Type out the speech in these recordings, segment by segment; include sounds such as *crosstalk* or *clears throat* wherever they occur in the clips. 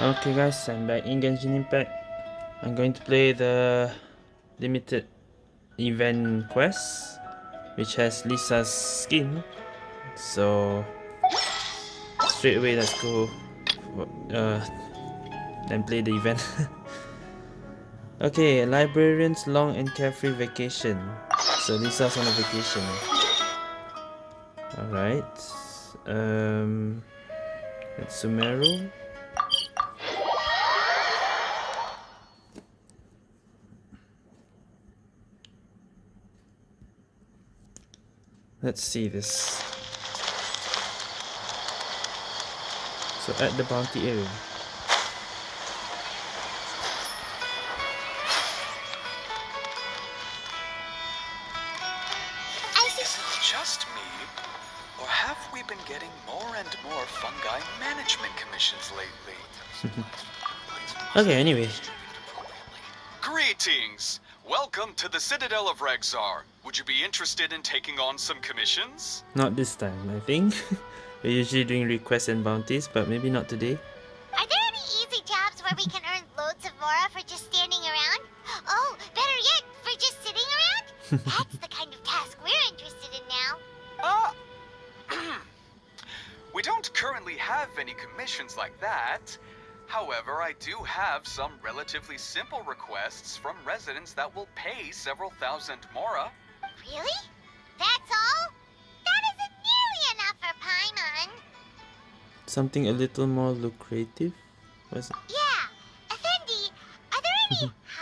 Okay guys, I'm back in Genshin Impact. I'm going to play the limited event quest which has Lisa's skin. So straight away let's go uh, then play the event. *laughs* okay, librarian's long and carefree vacation. So Lisa's on a vacation. Alright. Um, it's Sumeru. Let's see this. So at the bounty area. Is it just me, or have we been getting more and more fungi management commissions lately? *laughs* Okay, anyway. Greetings! Welcome to the Citadel of Regzar. Would you be interested in taking on some commissions? Not this time, I think. *laughs* We're usually doing requests and bounties, but maybe not today. Are there any easy jobs where we can earn loads of Mora for just standing around? Oh, better yet, for just sitting around? *laughs* That's the kind of task we're interested in now. Ah! *clears throat* we don't currently have any commissions like that. However, I do have some relatively simple requests from residents that will pay several thousand mora. Really? That's all? That isn't nearly enough for Paimon. Something a little more lucrative? Was it? Yeah, Effendi, are there any *laughs*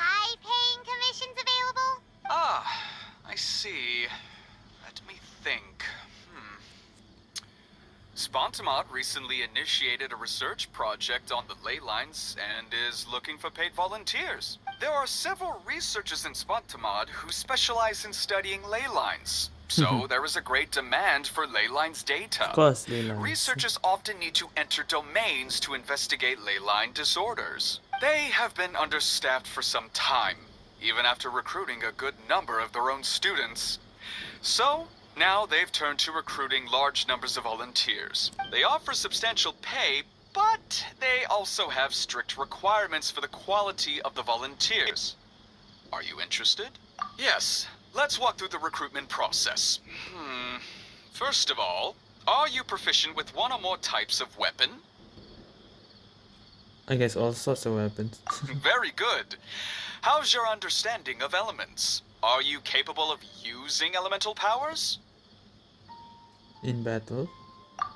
Spantamad recently initiated a research project on the ley lines and is looking for paid volunteers. There are several researchers in Spantamad who specialize in studying ley lines. So mm-hmm. there is a great demand for ley lines data. Of course, Leyland. Researchers often need to enter domains to investigate ley line disorders. They have been understaffed for some time, even after recruiting a good number of their own students. So, now they've turned to recruiting large numbers of volunteers. They offer substantial pay, but they also have strict requirements for the quality of the volunteers. Are you interested? Yes. Let's walk through the recruitment process. Hmm. First of all, are you proficient with one or more types of weapon? I guess all sorts of weapons. *laughs* Very good. How's your understanding of elements? Are you capable of using elemental powers? In battle.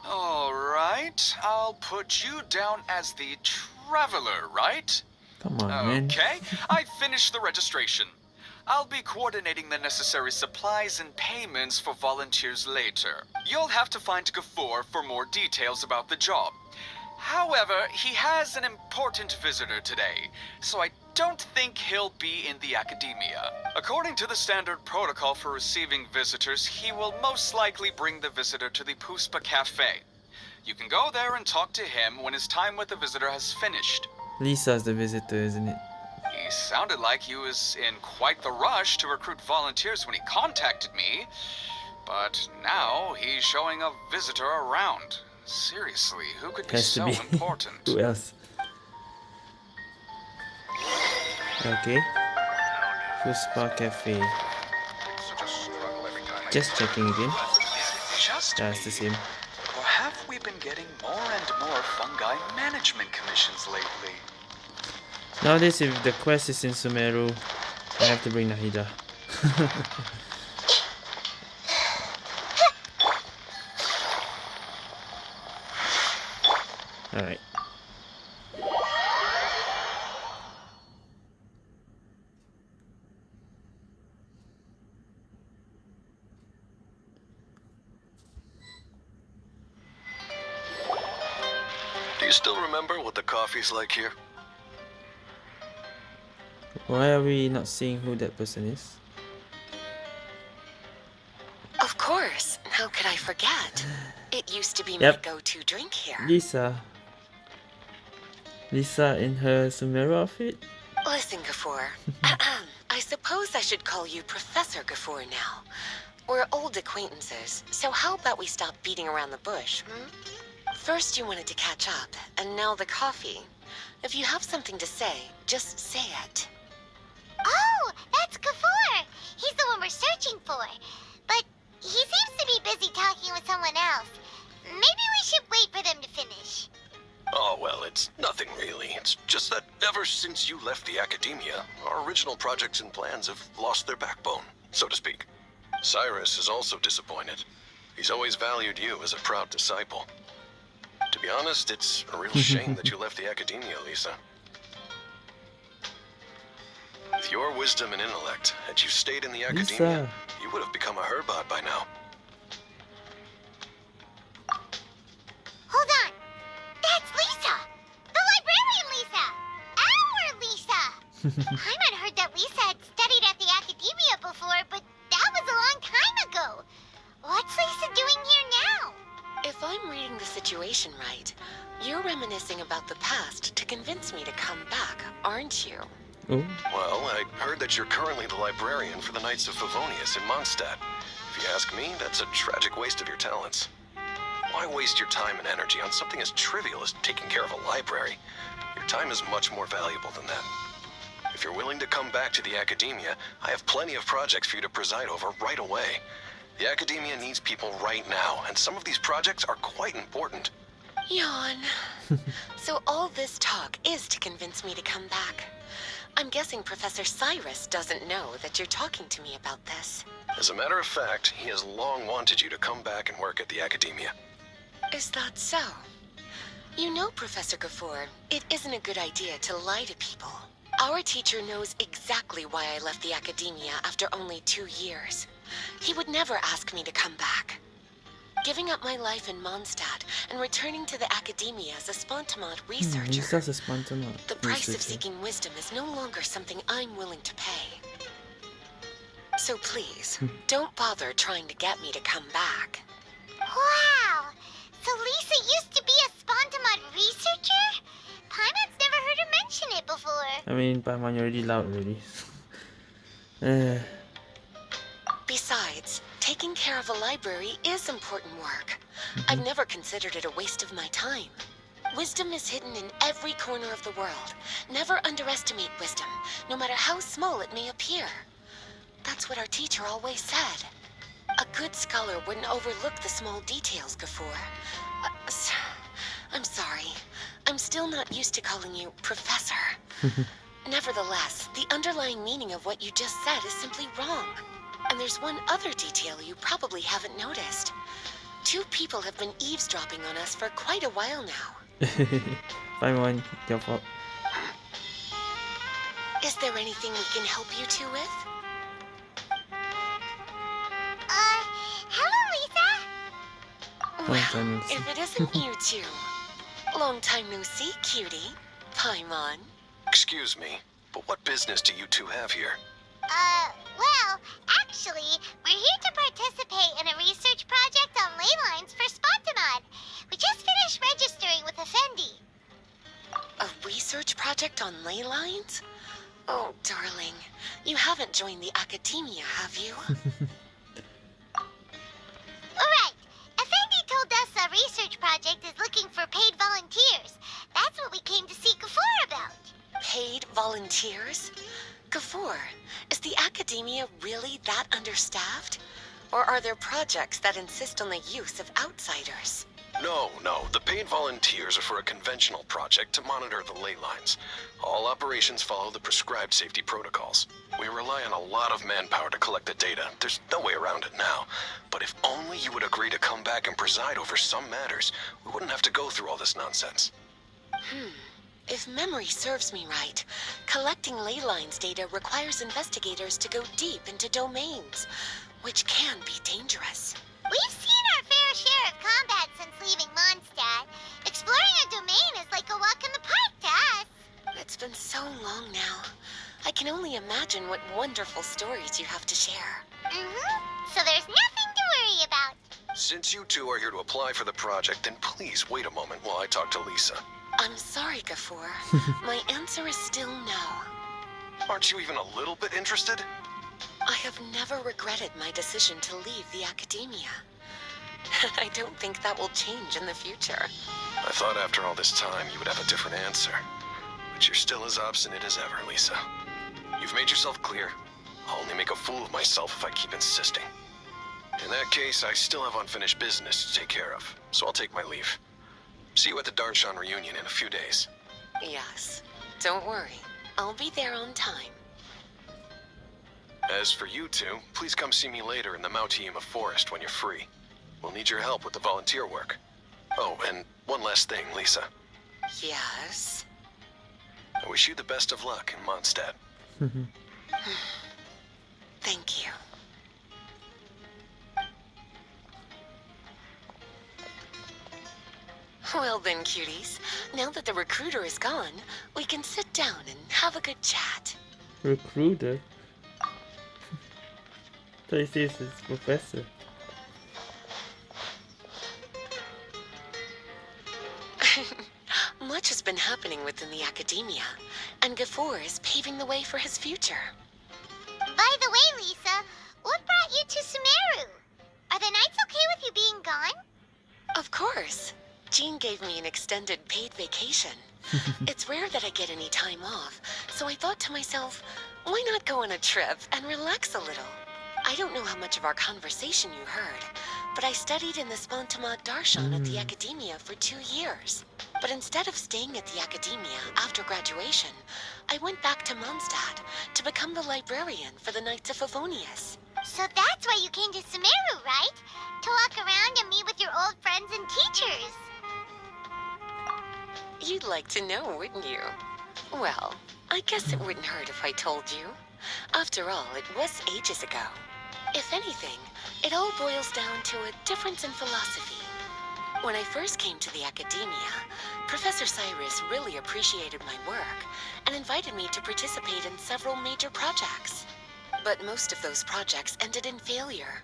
Alright, I'll put you down as the Traveler, right? Come on, man. Okay, *laughs* I finished the registration. I'll be coordinating the necessary supplies and payments for volunteers later. You'll have to find Gafoor for more details about the job. However, he has an important visitor today, so I don't think he'll be in the academia. According to the standard protocol for receiving visitors, he will most likely bring the visitor to the Puspa Cafe. You can go there and talk to him when his time with the visitor has finished. Lisa's the visitor, isn't it? He sounded like he was in quite the rush to recruit volunteers when he contacted me. But now he's showing a visitor around. Seriously, who could be so be. *laughs* important? Who else? Okay. Full spa Cafe. Just checking again. Just That's the same. Or have we been getting more and more fungi management commissions lately? Nowadays, if the quest is in Sumeru, I have to bring Nahida. *laughs* Alright. What the coffee's like here? Why are we not seeing who that person is? Of course. How could I forget? It used to be Yep. my go-to drink here. Lisa. Lisa in her Sumeru outfit? Listen, Gafoor. *laughs* Ahem. I suppose I should call you Professor Gafoor now. We're old acquaintances, so how about we stop beating around the bush, hmm? First you wanted to catch up, and now the coffee. If you have something to say, just say it. Oh, that's Gafur. He's the one we're searching for. But he seems to be busy talking with someone else. Maybe we should wait for them to finish. Oh, well, it's nothing really. It's just that ever since you left the academia, our original projects and plans have lost their backbone, so to speak. Cyrus is also disappointed. He's always valued you as a proud disciple. To be honest, it's a real shame that you *laughs* left the academia, Lisa. With your wisdom and intellect, had you stayed in the academia, Lisa. you would have become a Herbad by now. Hold on. That's Lisa. The librarian Lisa. Our Lisa. *laughs* Paimon heard the situation right, you're reminiscing about the past to convince me to come back, aren't you? Oh, Well, I heard that you're currently the librarian for the Knights of Favonius in Mondstadt. If you ask me, that's a tragic waste of your talents. Why waste your time and energy on something as trivial as taking care of a library? Your time is much more valuable than that. If you're willing to come back to the academia, I have plenty of projects for you to preside over right away. The academia needs people right now, and some of these projects are quite important. Yawn. *laughs* so all this talk is to convince me to come back. I'm guessing Professor Cyrus doesn't know that you're talking to me about this. As a matter of fact, he has long wanted you to come back and work at the academia. Is that so? You know, Professor Gafour, it isn't a good idea to lie to people. Our teacher knows exactly why I left the academia after only two years. He would never ask me to come back. Giving up my life in Mondstadt and returning to the academia as a Spantamad hmm, researcher. Lisa's a spontaneous The price of seeking wisdom is no longer something I'm willing to pay. So please, don't bother trying to get me to come back. Wow. So Lisa used to be a Spantamad researcher? Paimon's never heard her mention it before. I mean, Paimon, you're already loud already. uh, *laughs* Besides, taking care of a library is important work. I've never considered it a waste of my time. Wisdom is hidden in every corner of the world. Never underestimate wisdom, no matter how small it may appear. That's what our teacher always said. A good scholar wouldn't overlook the small details, Gafour. Uh, I'm sorry. I'm still not used to calling you Professor. *laughs* Nevertheless, the underlying meaning of what you just said is simply wrong. And there's one other detail you probably haven't noticed. Two people have been eavesdropping on us for quite a while now. Paimon, your fault. Is there anything we can help you two with? Uh, hello, Lisa. Long time no see. if it isn't you *laughs* two. Long time no see, cutie. Paimon. Excuse me, but what business do you two have here? Uh, well, actually, we're here to participate in a research project on ley lines for Spantamad. We just finished registering with Effendi. A research project on ley lines? Oh, darling. You haven't joined the academia, have you? *laughs* Alright, Effendi told us a research project is looking for paid volunteers. That's what we came to see Gafour about. Paid volunteers? Gafour, is the academia really that understaffed? Or are there projects that insist on the use of outsiders? No, no. The paid volunteers are for a conventional project to monitor the ley lines. All operations follow the prescribed safety protocols. We rely on a lot of manpower to collect the data. There's no way around it now. But if only you would agree to come back and preside over some matters, we wouldn't have to go through all this nonsense. Hmm. If memory serves me right, collecting ley lines data requires investigators to go deep into domains, which can be dangerous. We've seen our fair share of combat since leaving Mondstadt. Exploring a domain is like a walk in the park to us. It's been so long now. I can only imagine what wonderful stories you have to share. Mm-hmm. So there's nothing to worry about. Since you two are here to apply for the project, then please wait a moment while I talk to Lisa. I'm sorry, Gafour. *laughs* My answer is still no. Aren't you even a little bit interested? I have never regretted my decision to leave the academia. *laughs* I don't think that will change in the future. I thought after all this time you would have a different answer. But you're still as obstinate as ever, Lisa. You've made yourself clear. I'll only make a fool of myself if I keep insisting. In that case, I still have unfinished business to take care of, so I'll take my leave. See you at the Darshan reunion in a few days. Yes. Don't worry. I'll be there on time. As for you two, please come see me later in the Mawtiyima Forest when you're free. We'll need your help with the volunteer work. Oh, and one last thing, Lisa. Yes. I wish you the best of luck in Mondstadt. *laughs* Thank you. Well then, cuties. Now that the recruiter is gone, we can sit down and have a good chat. Recruiter. *laughs* Thought this is professor. *laughs* Much has been happening within the academia, and Gafor is paving the way for his future. By the way, Lisa, what brought you to Sumeru? Are the Knights okay with you being gone? Of course. Jean gave me an extended paid vacation. *laughs* it's rare that I get any time off, so I thought to myself, why not go on a trip and relax a little? I don't know how much of our conversation you heard, but I studied in the Spantamad Darshan at the hmm. Academia for two years. But instead of staying at the Academia after graduation, I went back to Mondstadt to become the librarian for the Knights of Favonius. So that's why you came to Sumeru, right? To walk around and meet with your old friends and teachers. You'd like to know, wouldn't you? Well, I guess it wouldn't hurt if I told you. After all, it was ages ago. If anything, it all boils down to a difference in philosophy. When I first came to the academia, Professor Cyrus really appreciated my work and invited me to participate in several major projects. But most of those projects ended in failure.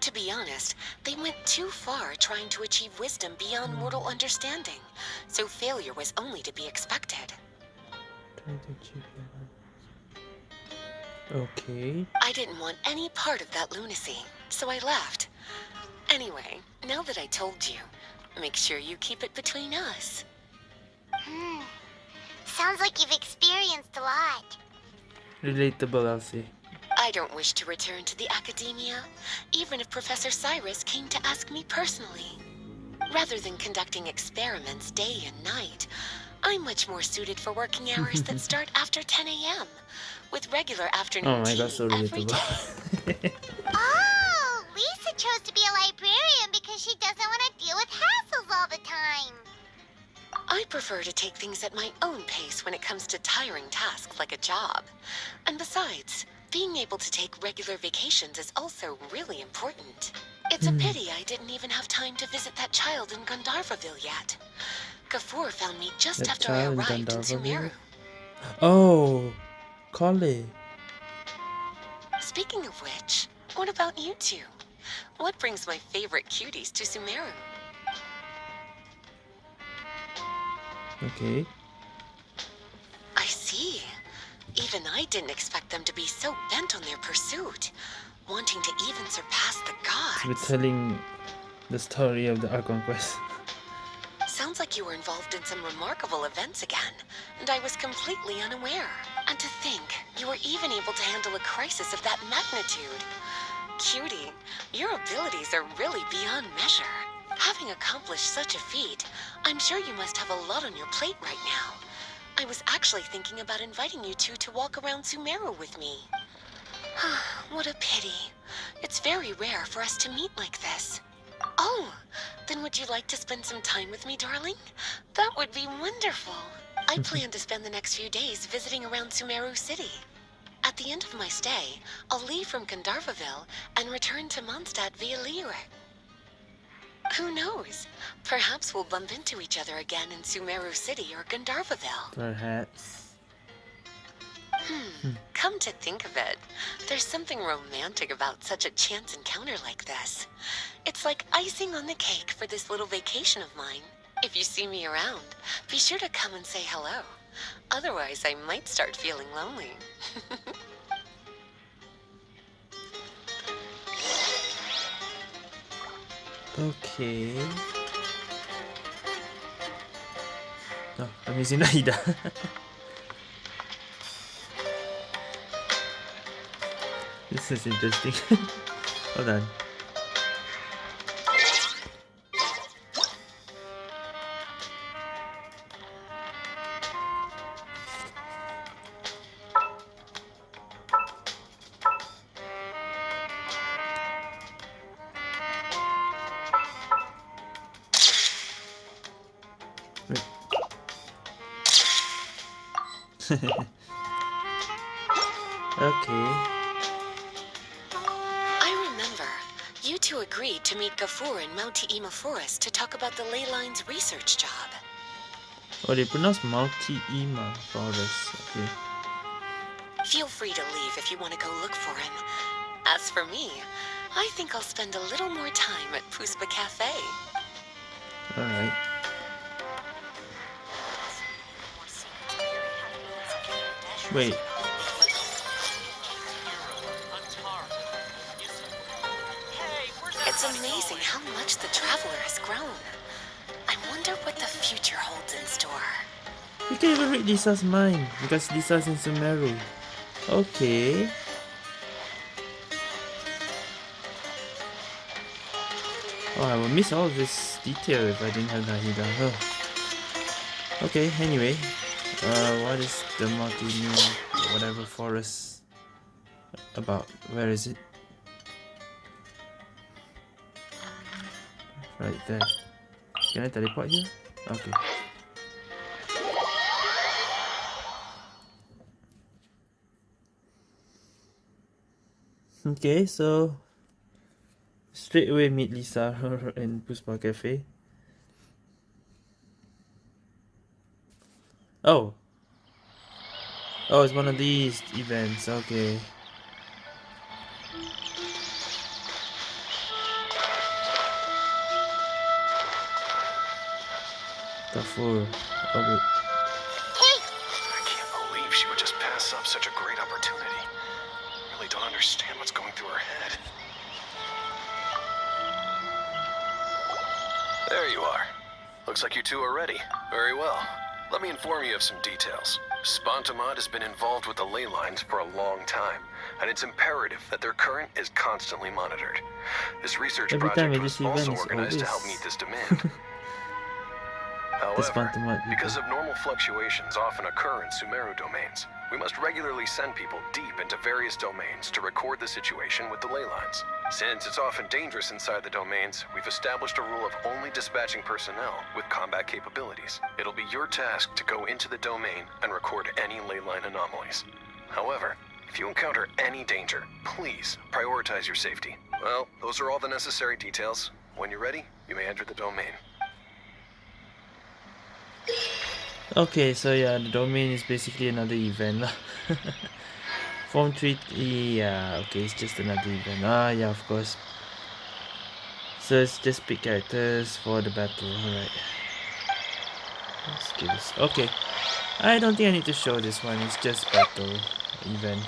To be honest, they went too far trying to achieve wisdom beyond mortal understanding, so failure was only to be expected. Okay. I didn't want any part of that lunacy, so I left. Anyway, now that I told you, make sure you keep it between us. Hmm. Sounds like you've experienced a lot. Relatable, Elsie. I don't wish to return to the academia, even if Professor Cyrus came to ask me personally. Rather than conducting experiments day and night, I'm much more suited for working hours that *laughs* start after 10 a.m., with regular afternoon Oh my tea god, so every day. *laughs* Oh, Lisa chose to be a librarian because she doesn't want to deal with hassles all the time. I prefer to take things at my own pace when it comes to tiring tasks like a job. And besides, being able to take regular vacations is also really important. It's a hmm. pity I didn't even have time to visit that child in Gandharvaville yet. Gafor found me just That after I in arrived in Gandharvaville? Sumeru. oh, Collei. Speaking of which, what about you two? What brings my favorite cuties to Sumeru? Okay. I see. Even I didn't expect them to be so bent on their pursuit, wanting to even surpass the gods. We're gods. telling the story of the Archon Quest. Sounds like you were involved in some remarkable events again, and I was completely unaware. And to think, you were even able to handle a crisis of that magnitude. Cutie, your abilities are really beyond measure. Having accomplished such a feat, I'm sure you must have a lot on your plate right now. I was actually thinking about inviting you two to walk around Sumeru with me. *sighs* what a pity. It's very rare for us to meet like this. Oh, then would you like to spend some time with me, darling? That would be wonderful. I *laughs* plan to spend the next few days visiting around Sumeru City. At the end of my stay, I'll leave from Gandharvaville and return to Mondstadt via Liyue. Who knows? Perhaps we'll bump into each other again in Sumeru City or Gandharvaville. Perhaps. Hmm. Come to think of it, there's something romantic about such a chance encounter like this. It's like icing on the cake for this little vacation of mine. If you see me around, be sure to come and say hello. Otherwise, I might start feeling lonely. *laughs* Okay. No, I'm using *laughs* Aida. this is interesting. *laughs* Hold on. Forest to talk about the ley lines research job. Oh, they pronounce Multi Ema Forest. Okay. Feel free to leave if you want to go look for him. As for me, I think I'll spend a little more time at Puspa Cafe. Alright. Wait. How much the Traveler has grown. I wonder what the future holds in store. You can even read Lisa's mind because Lisa's in Sumeru. Okay. Oh, I will miss all this detail if I didn't have Nahida. Oh. Okay, anyway. Uh, what is the multi whatever forest about? Where is it? Right there. Can I teleport here? Okay. Okay, so straight away meet Lisa *laughs* in Puspa Cafe. Oh. Oh, it's one of these events, okay. Gafur. Okay. I can't believe she would just pass up such a great opportunity. Really don't understand what's going through her head. There you are. Looks like you two are ready. Very well. Let me inform you of some details. Spantamad has been involved with the ley lines for a long time, and it's imperative that their current is constantly monitored. This research Every project I was also organized to help meet this demand. *laughs* However, because of normal fluctuations often occur in Sumeru domains, we must regularly send people deep into various domains to record the situation with the ley lines. Since it's often dangerous inside the domains, we've established a rule of only dispatching personnel with combat capabilities. It'll be your task to go into the domain and record any ley line anomalies. However, if you encounter any danger, please prioritize your safety. Well, those are all the necessary details. When you're ready, you may enter the domain. Okay, so yeah, the domain is basically another event. *laughs* Form 3, yeah, okay, it's just another event. Ah, yeah, of course. So it's just pick characters for the battle, alright. Skills, okay. I don't think I need to show this one, it's just battle event.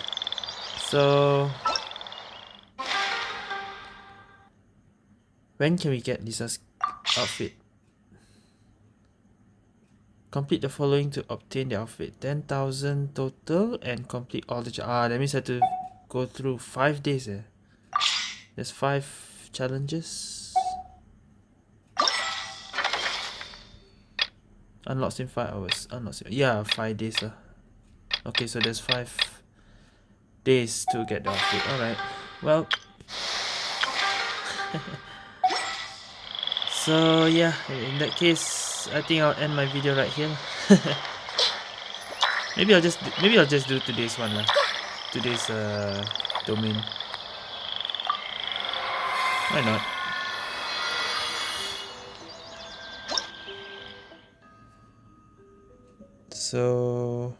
So... When can we get Lisa's outfit? Complete the following to obtain the outfit. 10,000 total and complete all the... Ah, that means I have to go through 5 days eh. There's 5 challenges. Unlocks in 5 hours. Unlocks in... Yeah, 5 days lah. Okay, so there's 5 days to get the outfit. Alright. Well... *laughs* so yeah, in that case, I think I'll end my video right here. *laughs* maybe I'll just maybe I'll just do today's one lah. Today's uh domain. Why not? So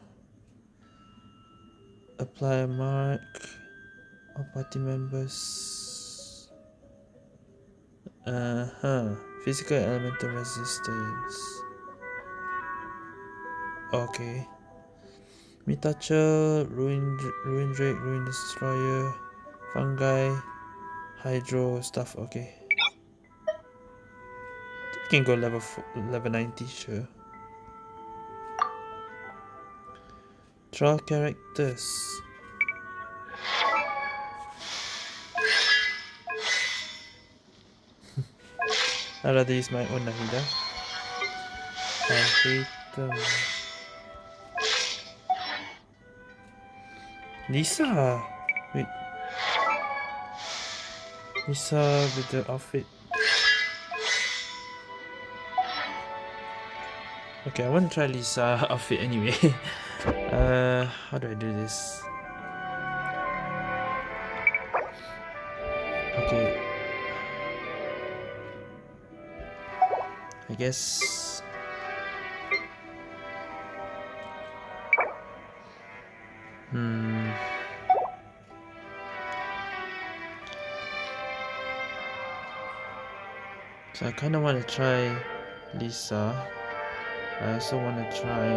apply a mark all party members uh-huh physical elemental resistance okay Mitachurl, Ruin, Ruin Drake, Ruin Destroyer, Fungi, Hydro stuff, okay. We can go level, fo- level 90, sure. Draw characters. I'd use my own. I hate them. Lisa! Wait. Lisa with the outfit. Okay, I want to try Lisa outfit anyway. *laughs* uh, how do I do this? Guess... Hmm... So I kind of want to try Lisa. I also want to try...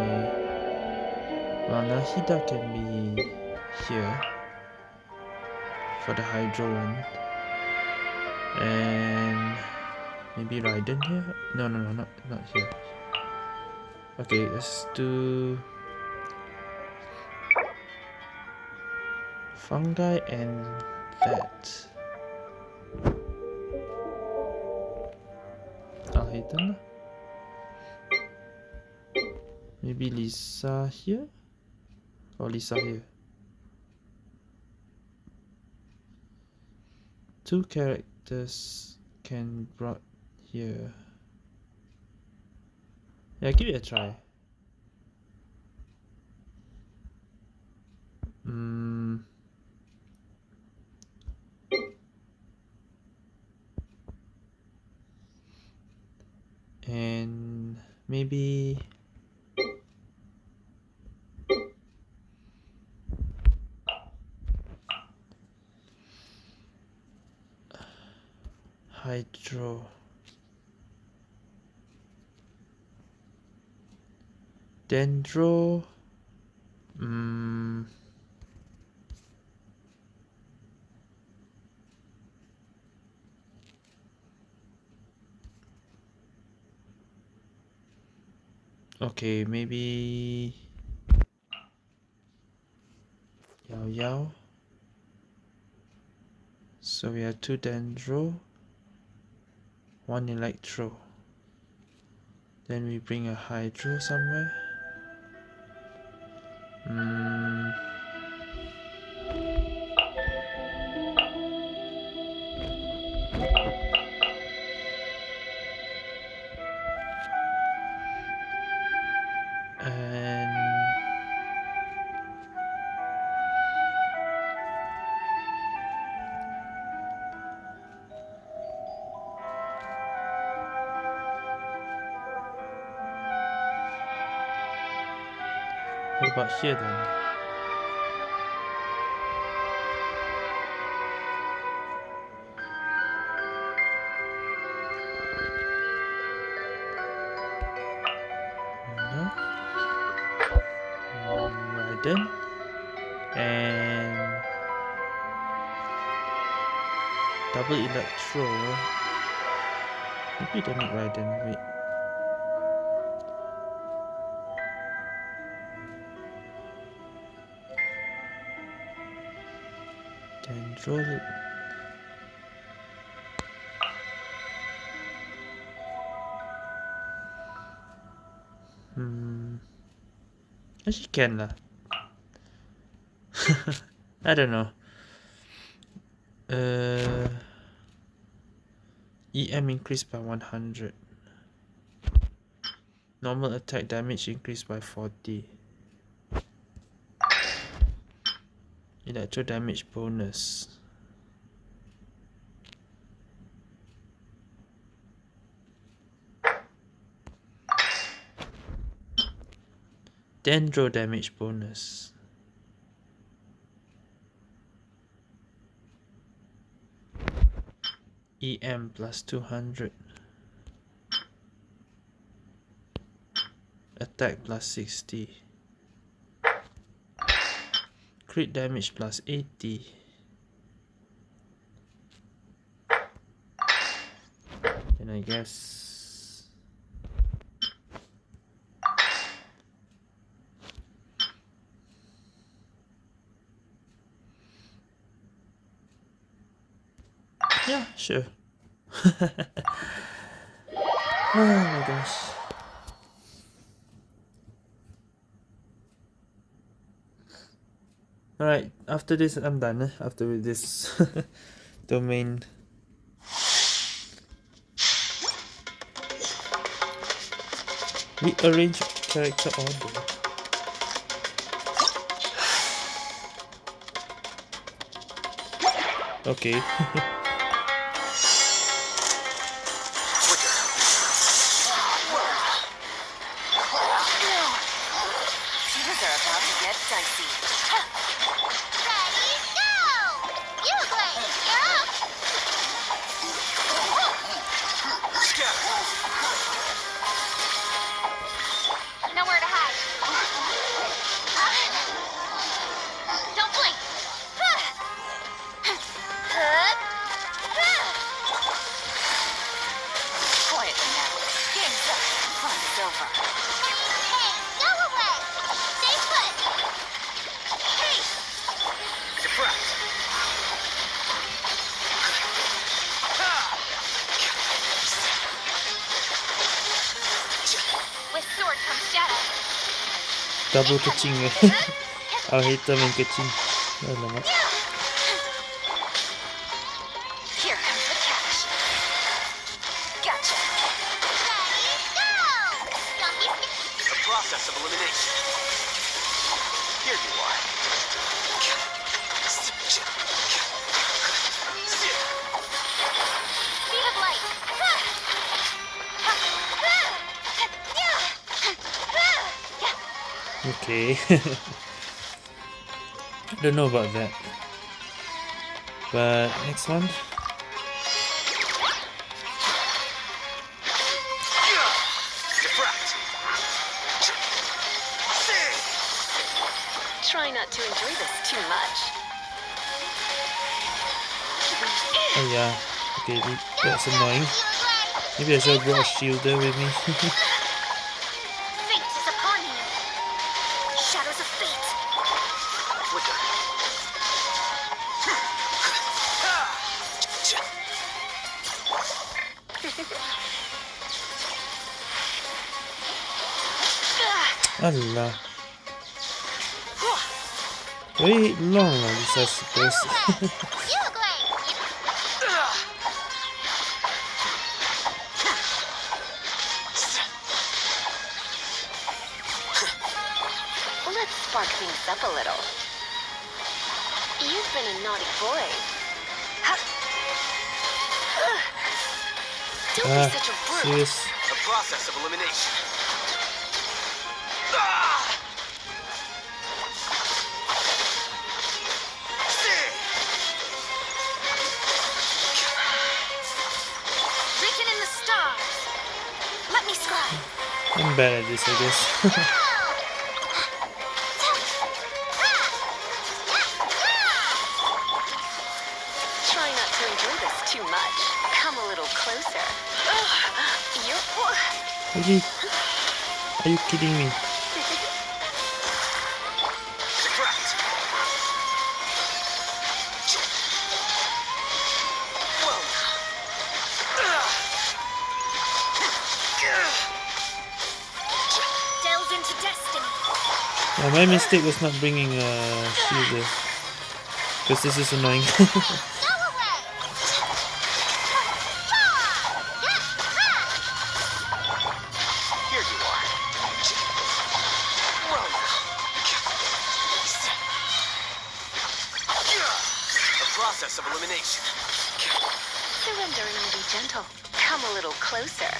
Well, Nahida can be here for the Hydro one. And maybe Raiden here? No, no, no, not, not here. Okay, let's do... Fungi and that. Alhaitham. Maybe Lisa here? Or Lisa here? Two characters can brought here. Yeah, give it a try. Hmm. And maybe hydro dendro mm, okay maybe yao yao. So we have two dendro one electro. Then we bring a hydro somewhere What about here Dendro Hmm. Actually can lah. I don't know. Uh, EM increased by 100. Normal attack damage increased by 40. Electro damage bonus. Dendro damage bonus. EM plus 200. Attack plus 60. Crit damage plus 80. And I guess... Yeah, sure. *laughs* Oh my gosh. Alright, after this I'm done. eh, After this *laughs* domain. Rearrange character order. *sighs* Okay. *laughs* Things are about to get dicey. Ready, go! You Blade, you're up! *laughs* go! Don't be scared. The process of elimination. Here you are. Okay. *laughs* I Don't know about that. But next one. Try not to enjoy this too much. Oh yeah. Okay, that's annoying. Maybe I should have brought a shielder with me. *laughs* Allah. Very long lah this I suppose. Let's spark things up a little. You've been a naughty boy. Don't ah, be such a brute. serious. The process of elimination. I'm bad at this, I guess. *laughs* Try not to enjoy this too much. Come a little closer. Ugh. You're. really? Are you kidding me? Yeah, my mistake was not bringing a shielder. Because this is annoying. Process of elimination. Surrender and be gentle. Come a little closer.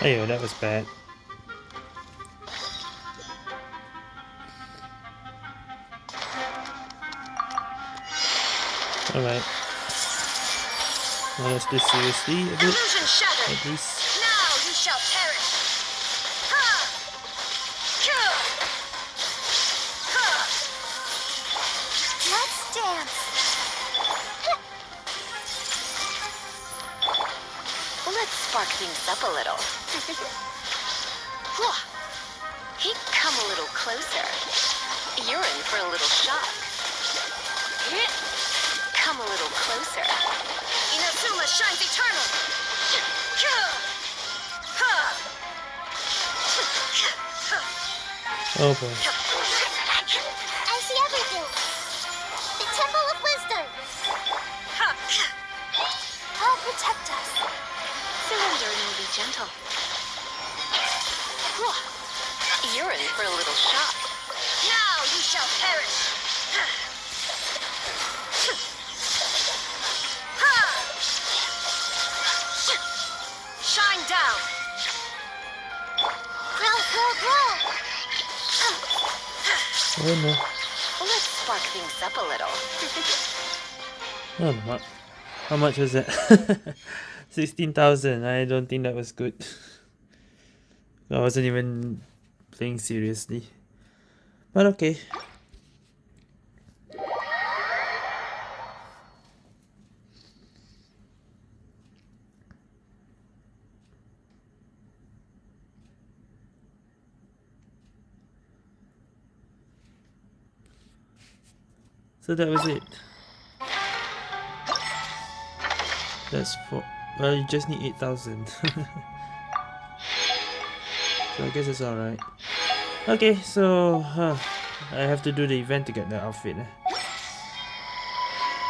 Ayo, that was bad. Alright. Let's do seriously a bit, at least. Now you shall perish. Ha! Ha! Let's dance. Let's spark things up a little. *laughs* Hey, come a little closer. You're in for a little shock. Come a little closer. Inazuma shines eternal. Oh boy. I see everything. The Temple of Wisdom. Help protect us. Surrender and we'll be gentle. You're in for a little shock. Now you shall perish. Oh no. Let's spark things up a little. Oh no. How much was that? *laughs* 16,000. I don't think that was good. I wasn't even playing seriously. But okay. So that was it. That's for well you just need 8,000. *laughs* so I guess it's alright. Okay, so huh, I have to do the event to get the outfit. eh.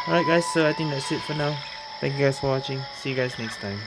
Alright guys, so I think that's it for now. Thank you guys for watching. See you guys next time.